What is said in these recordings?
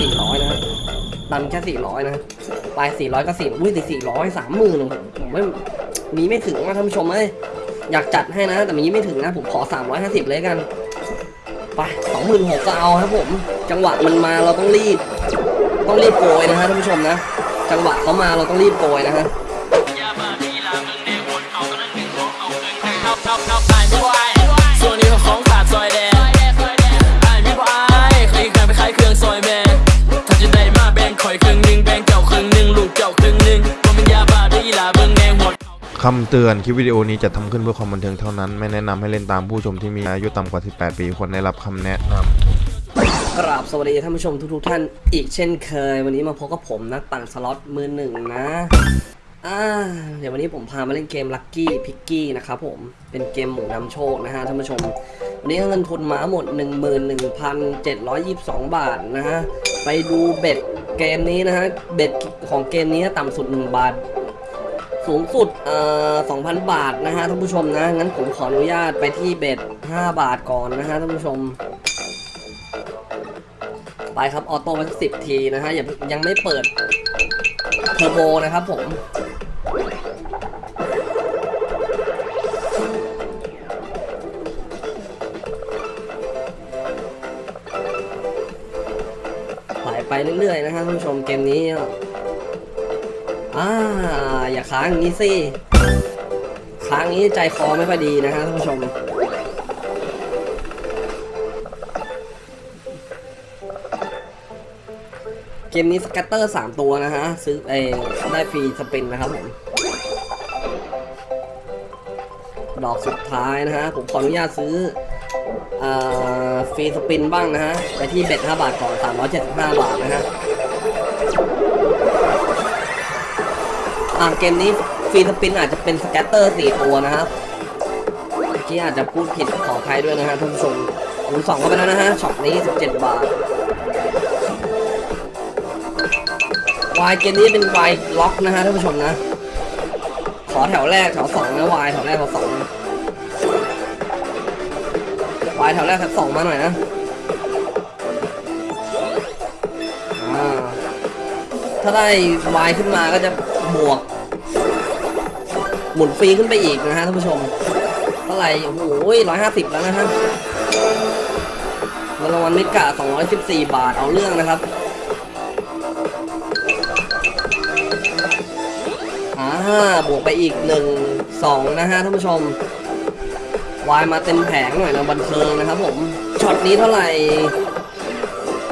สี่ร้อยนะฮะดันแค่สี่ร้อยนะปลายสี่ร้อยก็สี่อุ้ยสี่สี่ร้อยสามหมื่นผมไม่มีไม่ถึงนะท่านผู้ชมเอ้ยอยากจัดให้นะ แต่มีไม่ถึงนะ ผมขอสามร้อยห้าสิบเลยกัน ไปสองหมื่นหกก็เอาครับผม จังหวะมันมาเราต้องรีบ ต้องรีบโกยนะฮะท่านผู้ชมนะ จังหวะเขามาเราต้องรีบโกยนะฮะ คำเตือนคลิปวิดีโอนี้จะทำขึ้นเพื่อความบันเทิงเท่านั้น ไม่แนะนำให้เล่นตามผู้ชมที่มีอายุต่ำกว่า 18 ปีควรได้รับคำแนะนำกราบสวัสดีท่านผู้ชมทุกๆท่านอีกเช่นเคย วันนี้มาพบกับผมนักปั่นสล็อตมือหนึ่งนะอ่าเดี๋ยววันนี้ผมพามาเล่นเกม Lucky Piggy นะครับผมเป็นเกมหมูนำโชคนะฮะท่านผู้ชม วันนี้เงินทุนมาหมด 11,722 บาทนะฮะไปดู bet เกมนี้นะฮะเบ็ดของเกมนี้ต่ำสุด 1 บาท สูงสุดเอ่อ2,000 บาทนะฮะท่านผู้ชมนะ งั้นผมขออนุญาตไปที่เบ็ด5บาทก่อนนะฮะท่านผู้ชม ไปครับ ออโต้ไปสิบทีนะฮะอย่ายังไม่เปิดเทอร์โบนะครับผมไหลไปเรื่อยๆนะฮะท่านผู้ชมเกมนี้ อ่าอย่าค้างอย่างนี้สิค้างงนี้ใจคอไม่ค่อดีนะฮะท่านผู้ชม เกมนี้สแกตเตอร์ 3 ตัวนะฮะ ซื้อเอได้ฟรีสปินนะครับผม ดอกสุดท้ายนะฮะ ผมขออนุญาตซื้ออ free spin บ้างนะฮะ ไปที่ bet 5บาทก่อน375 บาทนะฮะ อ่าเกมนี้ free spin อาจจะเป็น scatter 4ตัวนะครับเมื่อกี้อาจจะพูดผิดขออภัยด้วยนะฮะท่านผู้ชมคูณ2เข้าไปแล้วนะฮะช็อตนี้ 17 บาทวายเกมนี้เป็น wild lock นะฮะท่านผู้ชมนะ ขอแถวแรกแถวสองนะวายแถวแรกแถวสองวายแถวแรกแถวสองมาหน่อยนะถ้าได้วายขึ้นมาก็จะบวก หมุนฟรีขึ้นไปอีกนะฮะท่านผู้ชมเท่าไหร่โอ้โหร้อยห้าสิบแล้วนะฮะเงินรางวัลมิกะสองร้อยสิบสี่บาทเอาเรื่องนะครับอ่าบวกไปอีกหนึ่งสองนะฮะท่านผู้ชมวายมาเต็มแผงหน่อยนะบันเทิงนะครับผมช็อตนี้เท่าไหร่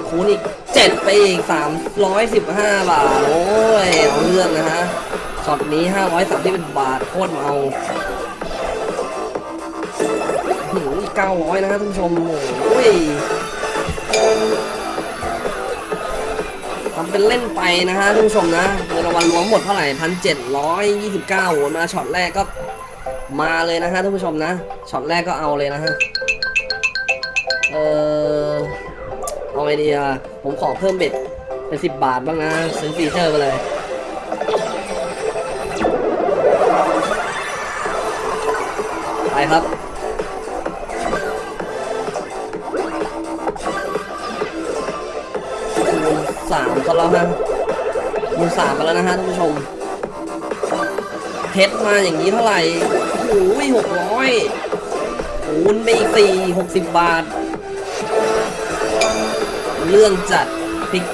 คูณอีกเจ็ดไปอีกสามร้อยสิบห้าบาทโอ้ยเอาเรื่องนะฮะ ช็อตนี้ห้าร้อยสามสิบบาทโคตรเมาหือเก้าร้อยนะฮะท่านผู้ชมโอ้ยทำเป็นเล่นไปนะฮะท่านผู้ชมนะเงินรางวัลรวมหมดเท่าไหร่พันเจ็ดร้อยยี่สิบเก้าโหมาช็อตแรกก็มาเลยนะฮะท่านผู้ชมนะช็อตแรกก็เอาเลยนะฮะเออเอาไอเดียผมขอเพิ่ม bet เป็นสิบบาทบ้างนะซื้อ feature ไปเลย ครับ คูณสามกันแล้วฮะคูณสามกันแล้วนะฮะท่านผู้ชมเพชรมาอย่างนี้เท่าไหร่โอ้โหกร้อยคูณไปอีกสี่หกสิบบาท เรื่องจัดพิก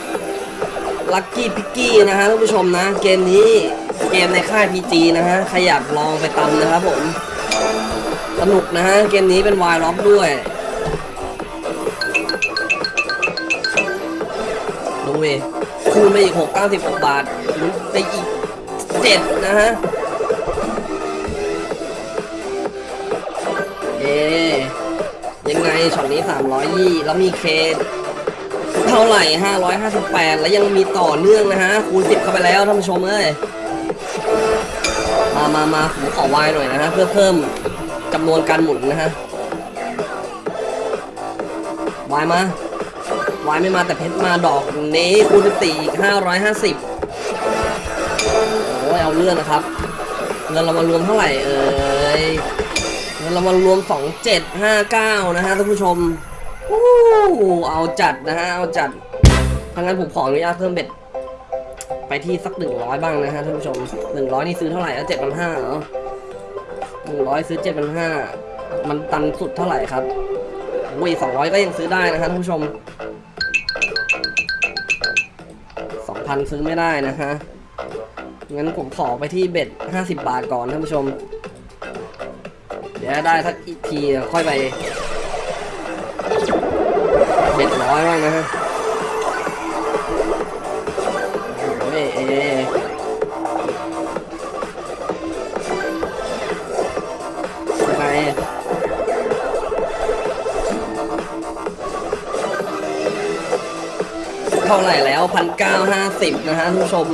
ลัคกี้พิกกี้นะฮะท่านผู้ชมนะ เกมนี้เกมในค่าย PG นะฮะใครอยากลองไปตำนะครับผม สนุกนะฮะ เกมนี้เป็นวายล็อกด้วยดูเวคูณไปอีกหกเก้าสิบหกบาทไปอีกเจ็ดนะฮะ เอ๊ยังไงช็อตนี้สามร้อยยี่แล้วมีเคเท่าไหร่ห้าร้อยห้าสิบแปดแล้วยังมีต่อเนื่องนะฮะ คูณสิบเข้าไปแล้วท่านผู้ชมเอ้ยมามามาผมขอวายหน่อยนะฮะ เพื่อเพิ่ม จำนวนการหมุนนะฮะวายมาวายไม่มาแต่เพชรมาดอกนี้คูณสี่อีกห้าร้อยห้าสิบโอ้ยเอาเรื่องนะครับเงินเรามารวมเท่าไหร่เอ่ยเงินเรามารวมสองเจ็ดห้าเก้านะฮะท่านผู้ชมอู้เอาจัดนะฮะเอาจัดถ้างั้นผมขออนุญาตเพิ่มเบ็ดไปที่สักหนึ่งร้อยบ้างนะฮะท่านผู้ชมหนึ่งร้อยนี่ซื้อเท่าไหร่แล้วเจ็ดพันห้าเหรอ หนึ่งร้อยซื้อเจ็ดพันห้ามันตันสุดเท่าไหร่ครับอุ้ยสองร้อยก็ยังซื้อได้นะฮะท่านผู้ชมสองพันซื้อไม่ได้นะฮะงั้นผมขอไปที่เบ็ดห้าสิบบาทก่อนท่านผู้ชม เดี๋ยวได้สักอีกทีค่อยไปเบ็ดร้อยบ้างนะฮะโอ้ยเอ เท่าไหร่แล้วพันเก้าห้าสิบนะฮะท่านผู้ชม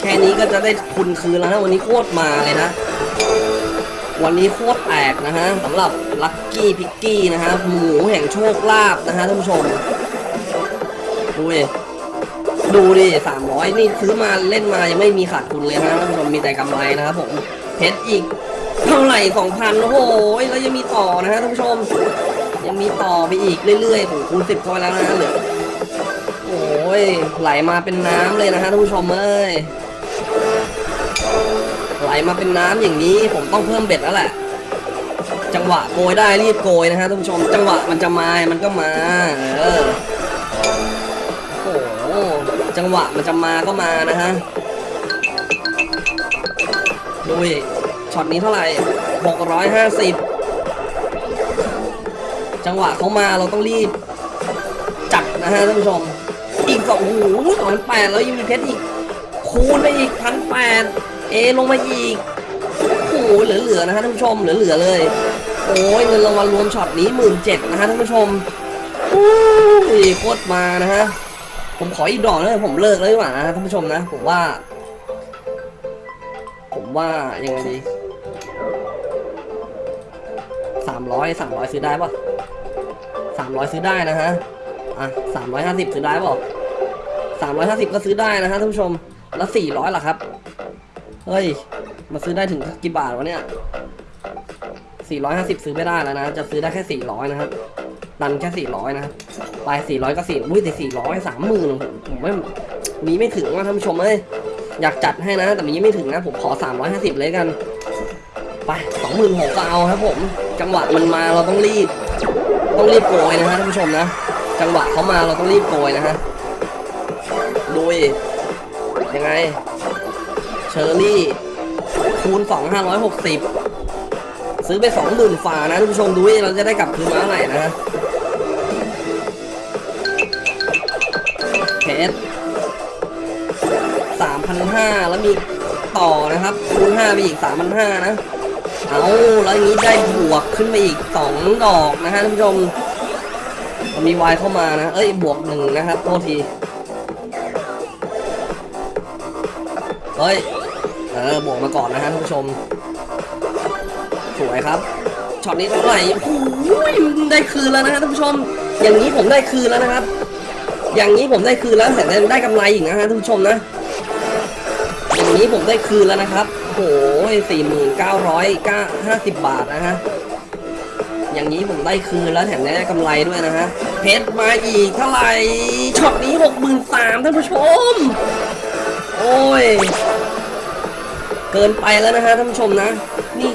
แค่นี้ก็จะได้ทุนคืนแล้วนะวันนี้โคตรมาเลยนะ วันนี้โคตรแตกนะฮะสำหรับลัคกี้พิกกี้นะฮะหมูแห่งโชคลาภนะฮะท่านผู้ชมดูดิดูดิสามร้อยนี่ซื้อมาเล่นมายังไม่มีขาดทุนเลยนะท่านผู้ชมมีแต่กำไรนะครับผมเพชรอีกเท่าไหร่สองพันโอ้โหแล้วยังมีต่อนะฮะท่านผู้ชม ยังมีต่อไปอีกเรื่อยๆถึงคูณสิบเข้าไปแล้วนะเหลือ โอ้ยไหลมาเป็นน้ำเลยนะฮะท่านผู้ชมเอ้ยไหลมาเป็นน้ำอย่างนี้ผมต้องเพิ่มเบ็ดแล้วแหละ จังหวะโกยได้รีบโกยนะฮะท่านผู้ชม จังหวะมันจะมามันก็มาเออโอ้โหจังหวะมันจะมาก็มานะฮะดูดิช็อตนี้เท่าไหร่ 650 จังหวะเขามาเราต้องรีบจัดนะฮะท่านผู้ชม อีกสองโอ้โหสองพันแปดแล้วยังมีเพชรอีก คูณไปอีกพันแปดเอลงมาอีกโอ้โหเหลือๆนะฮะท่านผู้ชมเหลือๆเลย โอ้ยเงินรางวัลรวมช็อตนี้หมื่นเจ็ดนะฮะท่านผู้ชมโอ้ยโคตรมานะฮะผมขออีกดอกเลยผมเลิกเลยดีกว่านะท่านผู้ชมนะ ผมว่า ผมว่ายังไงดีสามร้อยสามร้อยซื้อได้ปะสามร้อยซื้อได้นะฮะ อะสามร้อยห้าสิบซื้อได้ปะสามร้อยห้าสิบก็ซื้อได้นะฮะท่านผู้ชม แล้วสี่ร้อยล่ะครับ เฮ้ย มาซื้อได้ถึงกี่บาทวะเนี่ยสี่ร้อยห้าสิบซื้อไม่ได้แล้วนะ จะซื้อได้แค่สี่ร้อยนะครับดันแค่สี่ร้อยนะครับไปสี่ร้อยก็สี่อุ้ยแต่สี่ร้อยสามหมื่นผมผมว่ามีไม่ถึงว่าท่านผู้ชมเอ้ย อยากจัดให้นะ แต่มีไม่ถึงนะ ผมขอสามร้อยห้าสิบเลยกัน ไปสองหมื่นหกเอาครับผม จังหวะมันมาเราต้องรีบ ต้องรีบโกยนะฮะท่านผู้ชมนะ จังหวะเขามาเราต้องรีบโกยนะฮะดูดิยังไง เชอร์รี่ คูณ 2 560 ซื้อไป 20,000ฝ่านะท่านผู้ชมดูดิเราจะได้กลับคืนมาเท่าไหร่นะฮะเพชร3,500 แล้วมีต่อนะครับ คูณ 5 ไปอีก 3,500 นะ เอาแล้วอย่างนี้ได้บวกขึ้นไปอีก 2 ดอกนะฮะท่านผู้ชม มีวายเข้ามานะ เอ้ย บวกหนึ่งนะครับโทษที เฮ้ย เออ บวกมาก่อนนะฮะท่านผู้ชม สวยครับ ช็อตนี้เท่าไหร่โอ้ยได้คืนแล้วนะฮะท่านผู้ชม อย่างนี้ผมได้คืนแล้วนะครับ อย่างนี้ผมได้คืนแล้วแต่ได้กำไรอีกนะฮะท่านผู้ชมนะ อย่างนี้ผมได้คืนแล้วนะครับโอ้ยสี่หมื่นเก้าร้อยเก้าห้าสิบบาทนะฮะ อย่างนี้ผมได้คืนแล้วแถมได้กำไรด้วยนะฮะ เพชรมาอีกเท่าไหร่ช็อตนี้หกหมื่นสามท่านผู้ชม โอ้ย เกินไปแล้วนะฮะท่านผู้ชมนะ นี่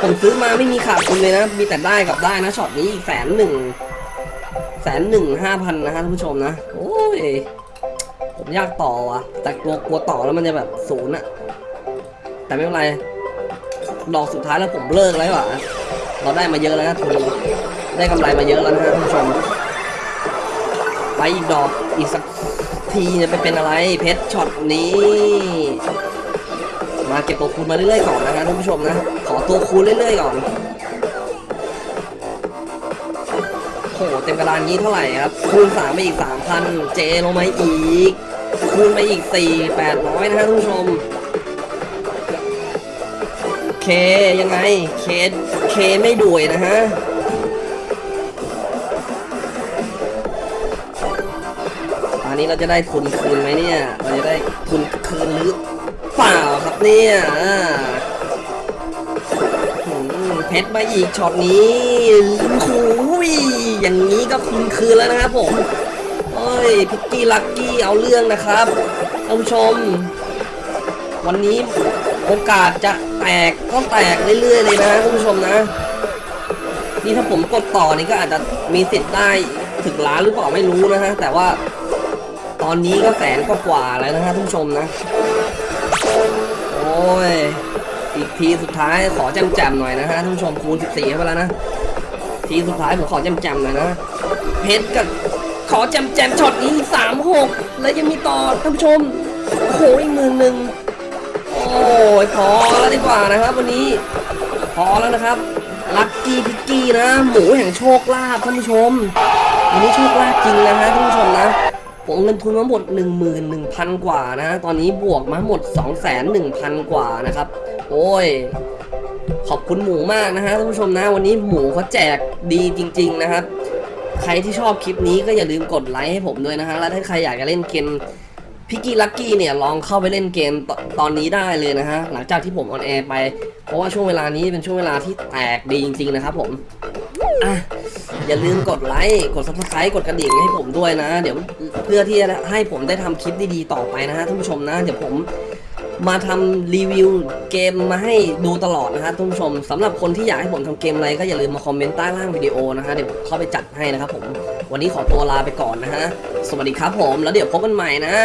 ผมซื้อมาไม่มีขาดทุนเลยนะ มีแต่ได้กับได้นะช็อตนี้อีกแสนหนึ่งแสนหนึ่งห้าพันนะฮะท่านผู้ชมนะ โอ้ย ผมอยากต่อว่ะ แต่กลัวกลัวต่อแล้วมันจะแบบศูนย์อะแต่ไม่เป็นไรดอกสุดท้ายแล้วผมเลิกแล้วว่ะ เราได้มาเยอะแล้วนะทุนได้กำไรมาเยอะแล้วนะท่านผู้ชมไปอีกดอกอีกสักทีจะไปเป็นอะไรเพชรช็อตนี้ มาเก็บตัวคูณมาเรื่อยๆก่อนนะฮะท่านผู้ชมนะขอตัวคูณเรื่อยๆก่อนโหเต็มกระดานนี้เท่าไหร่ครับคูณสามไปอีกสามพันเจลงมาอีก คูณไปอีกสี่แปดร้อยนะฮะท่านผู้ชม เคยังไง เคเคไม่ด่วยนะฮะอันนี้เราจะได้ทุนคืนไหมเนี่ย เราจะได้ทุนคืนหรือเปล่าครับเนี่ยอืมเพชรมาอีกช็อตนี้โอ้โหอย่างนี้ก็คืนคืนแล้วนะครับผมเอ้ยพิกกี้ลักกี้เอาเรื่องนะครับท่านผู้ชม วันนี้ โอกาสจะแตกก็แตกเรื่อยๆเลยนะท่านผู้ชมนะ นี่ถ้าผมกดต่อนี่ก็อาจจะมีสิทธิ์ได้ถึงล้านหรือเปล่าไม่รู้นะฮะแต่ว่าตอนนี้ก็แสนกว่าแล้วนะฮะท่านผู้ชมนะ โอ้ยอีกทีสุดท้ายขอแจมๆหน่อยนะฮะท่านผู้ชมคูณ14เข้าไปแล้วนะทีสุดท้ายผมขอแจมๆหน่อยนะเพชรกับขอแจมๆช็อตนี้สามหกแล้วยังมีต่อท่านผู้ชมโอ้โหอีกหมื่นหนึ่ง ยพอแล้วดีกว่านะครับ วันนี้พอแล้วนะครับลัคกี้พิกกี้นะ หมูแห่งโชคลาภท่านผู้ชมวันนี้โชคลาภจริงนะฮะท่านผู้ชมนะผมเงินทุนมาหมด 11,000 กว่านะ ตอนนี้บวกมาหมด 2,100 กว่านะครับ โอ้ย ขอบคุณหมูมากนะฮะท่านผู้ชมนะ วันนี้หมูเขาแจกดีจริง ๆ นะครับ ใครที่ชอบคลิปนี้ก็อย่าลืมกดไลค์ให้ผมด้วยนะฮะ แล้วถ้าใครอยากจะเล่นเกม พิกกี้ลักกี้เนี่ยลองเข้าไปเล่นเกมตตอนนี้ได้เลยนะฮะ หลังจากที่ผม on air ไป เพราะว่าช่วงเวลานี้เป็นช่วงเวลาที่แตกดีจริงๆนะครับผมอะอย่าลืมกดไลค์ กด subscribe กดกระดิ่งให้ผมด้วยนะ เดี๋ยวเพื่อที่จะให้ผมได้ทำคลิปดีๆต่อไปนะฮะท่านผู้ชมนะ เดี๋ยวผมมาทำรีวิวเกมมาให้ดูตลอดนะฮะท่านผู้ชมสำหรับคนที่อยากให้ผมทำเกมอะไรก็อย่าลืมมา comment ใต้ล่างวิดีโอนะฮะเดี๋ยวผมเข้าไปจัดให้นะครับผม วันนี้ขอตัวลาไปก่อนนะฮะ สวัสดีครับผม แล้วเดี๋ยวพบกันใหม่นะ